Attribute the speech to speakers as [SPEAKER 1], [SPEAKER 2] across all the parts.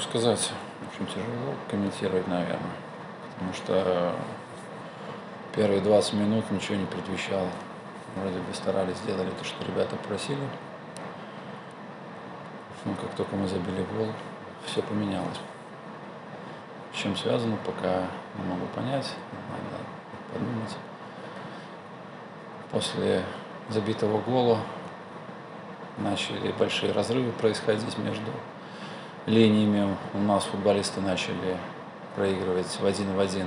[SPEAKER 1] сказать? Очень тяжело комментировать, наверное. Потому что первые 20 минут ничего не предвещало. Вроде бы старались, сделали то, что ребята просили. Но как только мы забили гол, все поменялось. С чем связано, пока не могу понять. Надо подумать. После забитого гола начали большие разрывы происходить между линиями. У нас футболисты начали проигрывать в один в один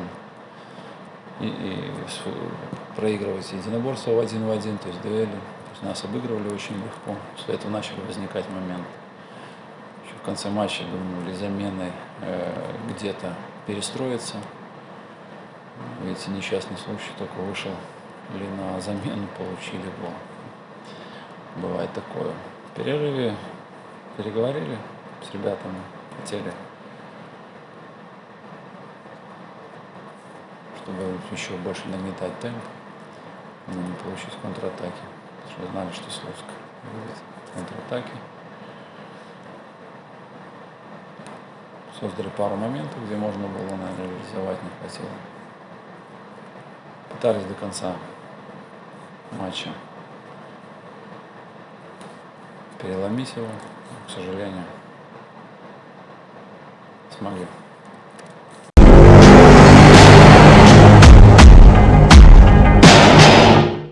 [SPEAKER 1] и, и проигрывать единоборство в один в один, то есть дуэли. То есть нас обыгрывали очень легко. После этого начали возникать моменты. Еще в конце матча думали заменой э, где-то перестроиться. Эти несчастный случай только вышел или на замену получили гол. Бывает такое. В перерыве переговорили с ребятами, хотели, чтобы еще больше нагнетать темп, но не получить контратаки. Потому что знали, что Слуцк любит контратаки. Создали пару моментов, где можно было, наверное, реализовать, не хватило. Пытались до конца матча переломить его, к сожалению, Mangel.